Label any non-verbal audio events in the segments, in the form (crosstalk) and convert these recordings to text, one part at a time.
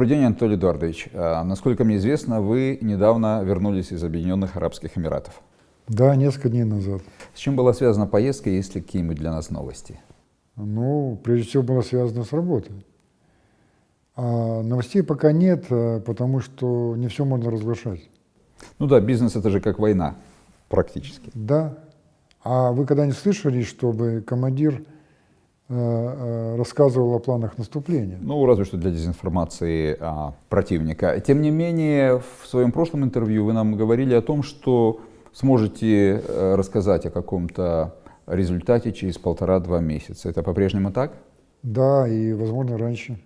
Добрый день, Анатолий Эдуардович. А, насколько мне известно, вы недавно вернулись из Объединенных Арабских Эмиратов. Да, несколько дней назад. С чем была связана поездка, есть ли какие-нибудь для нас новости? Ну, прежде всего, было связано с работой. А новостей пока нет, а, потому что не все можно разглашать. Ну да, бизнес это же как война, практически. Да. А вы когда-нибудь слышали, чтобы командир рассказывал о планах наступления? Ну, разве что для дезинформации а, противника. Тем не менее, в своем прошлом интервью вы нам говорили о том, что сможете э, рассказать о каком-то результате через полтора-два месяца. Это по-прежнему так? Да, и, возможно, раньше.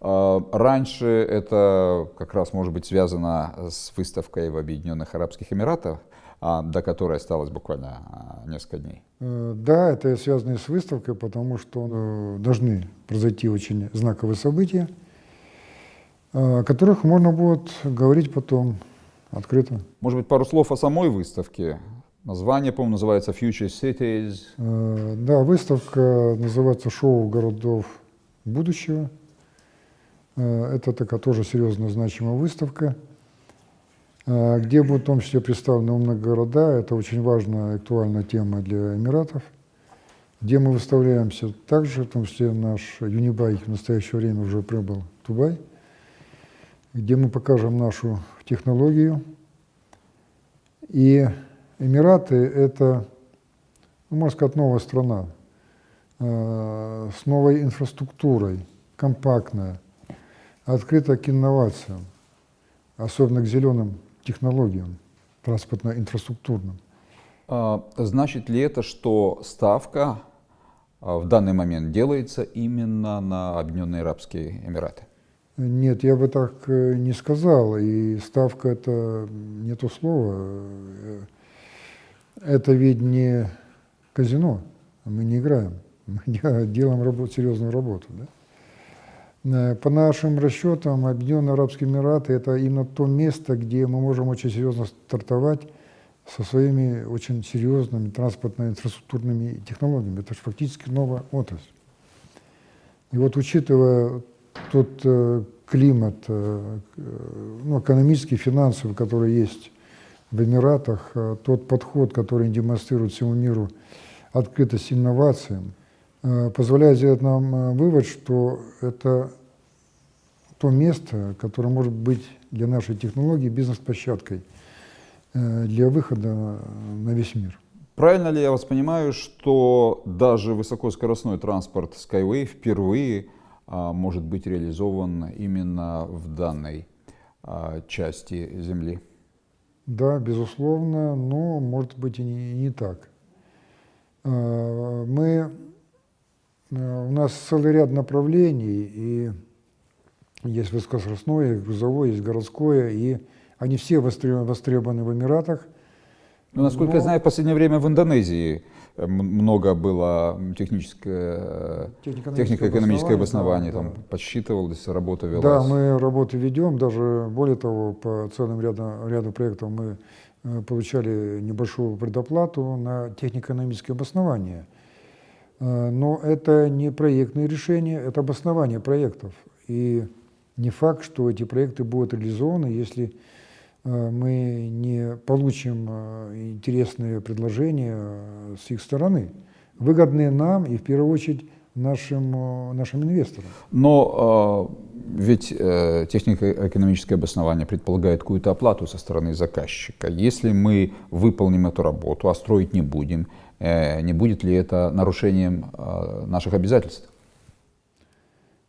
А, раньше это как раз может быть связано с выставкой в Объединенных Арабских Эмиратах, а, до которой осталось буквально а, несколько дней. Э, да, это связано с выставкой, потому что э, должны произойти очень знаковые события, о которых можно будет говорить потом открыто. Может быть, пару слов о самой выставке? Название, по-моему, называется Future Cities. Э, да, выставка называется «Шоу городов будущего». Э, это такая тоже серьезная значимая выставка, э, где будут в том числе представлены умные города. Это очень важная актуальная тема для Эмиратов, где мы выставляемся также, в том числе наш Юнибай в настоящее время уже прибыл в Дубай, где мы покажем нашу технологию. И Эмираты – это, ну, можно сказать, новая страна э, с новой инфраструктурой, компактная – открыта к инновациям, особенно к зеленым технологиям, транспортно-инфраструктурным. А, значит ли это, что ставка а, в данный момент делается именно на Объединенные Арабские Эмираты? Нет, я бы так э, не сказал. И ставка это не то слово. Это ведь не казино. Мы не играем. (laughs) Мы делаем работу, серьезную работу. Да? Э, по нашим расчетам, Объединенные Арабские Эмираты – это именно то место, где мы можем очень серьезно стартовать со своими очень серьезными транспортно-инфраструктурными технологиями. Это же фактически новая отрасль. И вот учитывая тот э, климат, э, ну, экономический, финансовый, который есть в Эмиратах, тот подход, который демонстрирует всему миру открытость инновациям – позволяет сделать нам э, вывод, что это то место, которое может быть для нашей технологии бизнес-площадкой э, для выхода на весь мир. Правильно ли я вас понимаю, что даже высокоскоростной транспорт Skyway впервые а, может быть реализован именно в данной а, части Земли? Да, безусловно, но может быть и не, и не так. Мы Э, у нас целый ряд направлений, и есть высокоскоростное, есть грузовое, есть городское, и они все востребованы в Эмиратах. Ну, насколько Но... я знаю, в последнее время в Индонезии э, много было техническое, технико-экономическое обоснование, да, там да. подсчитывалось, работа велась. Да, мы работу ведем, даже более того, по целым ряду, ряду проектов мы э, получали небольшую предоплату на технико-экономическое обоснование. Э, но это не проектные решения, это обоснование проектов. И не факт, что эти проекты будут реализованы, если э, мы не получим э, интересные предложения с их стороны, выгодные нам и в первую очередь нашим, нашим инвесторам. Но э, ведь э, технико-экономическое обоснование предполагает какую-то оплату со стороны заказчика. Если мы выполним эту работу, а строить не будем, не будет ли это нарушением э, наших обязательств?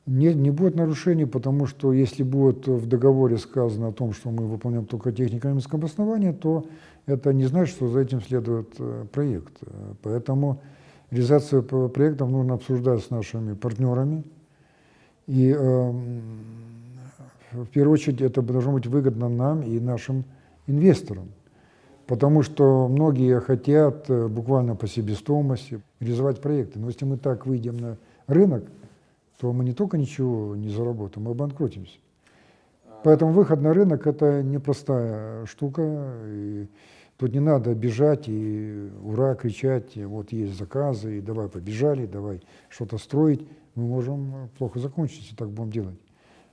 Нет, не будет нарушений, потому что если будет в договоре сказано о том, что мы выполняем только технико-экономическое обоснование, то это не значит, что за этим следует э, проект. Поэтому реализацию проектов нужно обсуждать с нашими партнерами. И э, в первую очередь это должно быть выгодно нам и нашим инвесторам. Потому что многие хотят э, буквально по себестоимости реализовать проекты. Но если мы так выйдем на рынок, то мы не только ничего не заработаем, мы обанкротимся. Поэтому выход на рынок – это непростая штука. И тут не надо бежать и ура кричать, вот есть заказы, и давай побежали, давай что-то строить. Мы можем плохо закончить, если так будем делать.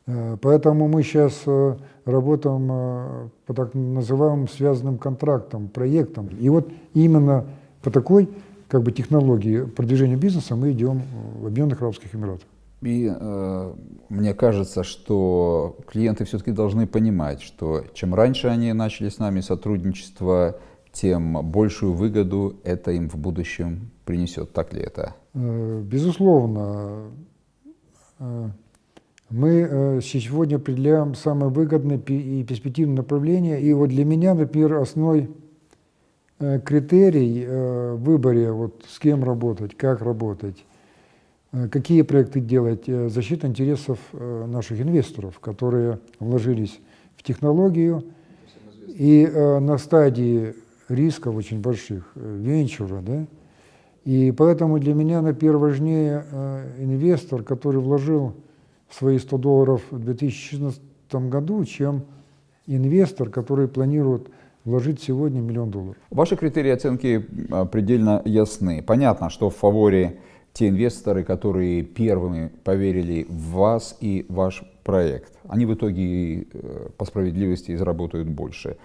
Э, Поэтому мы сейчас э, работаем э, по так называемым связанным контрактам, проектам. И вот именно по такой как бы, технологии продвижения бизнеса мы идем в Объединенных Арабских Эмиратах. И э, мне кажется, что клиенты все-таки должны понимать, что чем раньше они начали с нами сотрудничество, тем большую выгоду это им в будущем принесет. Так ли это? Безусловно, мы э, сегодня определяем самые выгодные и перспективные направления. И вот для меня, например, основной э, критерий э, в выборе, вот с кем работать, как работать, какие проекты делать, защита интересов наших инвесторов, которые вложились в технологию и на стадии рисков очень больших, венчура, да, и поэтому для меня, например, важнее инвестор, который вложил свои 100 долларов в 2016 году, чем инвестор, который планирует вложить сегодня миллион долларов. Ваши критерии оценки а, предельно ясны. Понятно, что в фаворе те инвесторы, которые первыми поверили в вас и ваш проект. Они в итоге э, по справедливости заработают больше.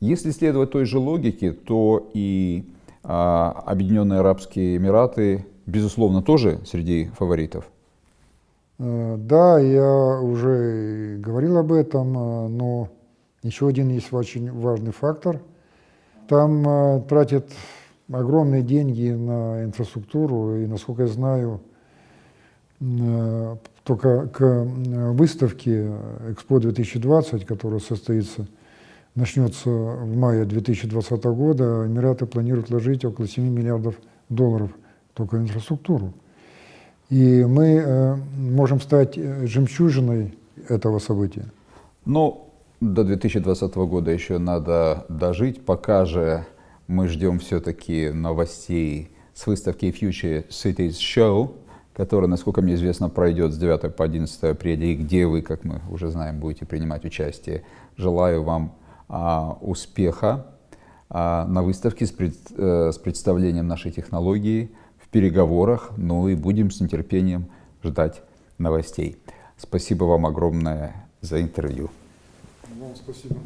Если следовать той же логике, то и а, Объединенные Арабские Эмираты, безусловно, тоже среди фаворитов. Э, Да, я уже говорил об этом, э, но еще один есть очень важный фактор. Там э, тратят огромные деньги на инфраструктуру, и, насколько я знаю, только к выставке Экспо 2020, которая состоится, начнется в мае 2020 года, Эмираты планируют вложить около 7 миллиардов долларов только в инфраструктуру. И мы э, можем стать э, жемчужиной этого события. Но до 2020 года еще надо дожить, пока же мы ждем все-таки новостей с выставки Future Cities Show, которая, насколько мне известно, пройдет с 9 по 11 апреля, и где вы, как мы уже знаем, будете принимать участие. Желаю вам а, успеха а, на выставке с, пред- э, с представлением нашей технологии, переговорах, ну и будем с нетерпением ждать новостей. Спасибо вам огромное за интервью. Вам спасибо.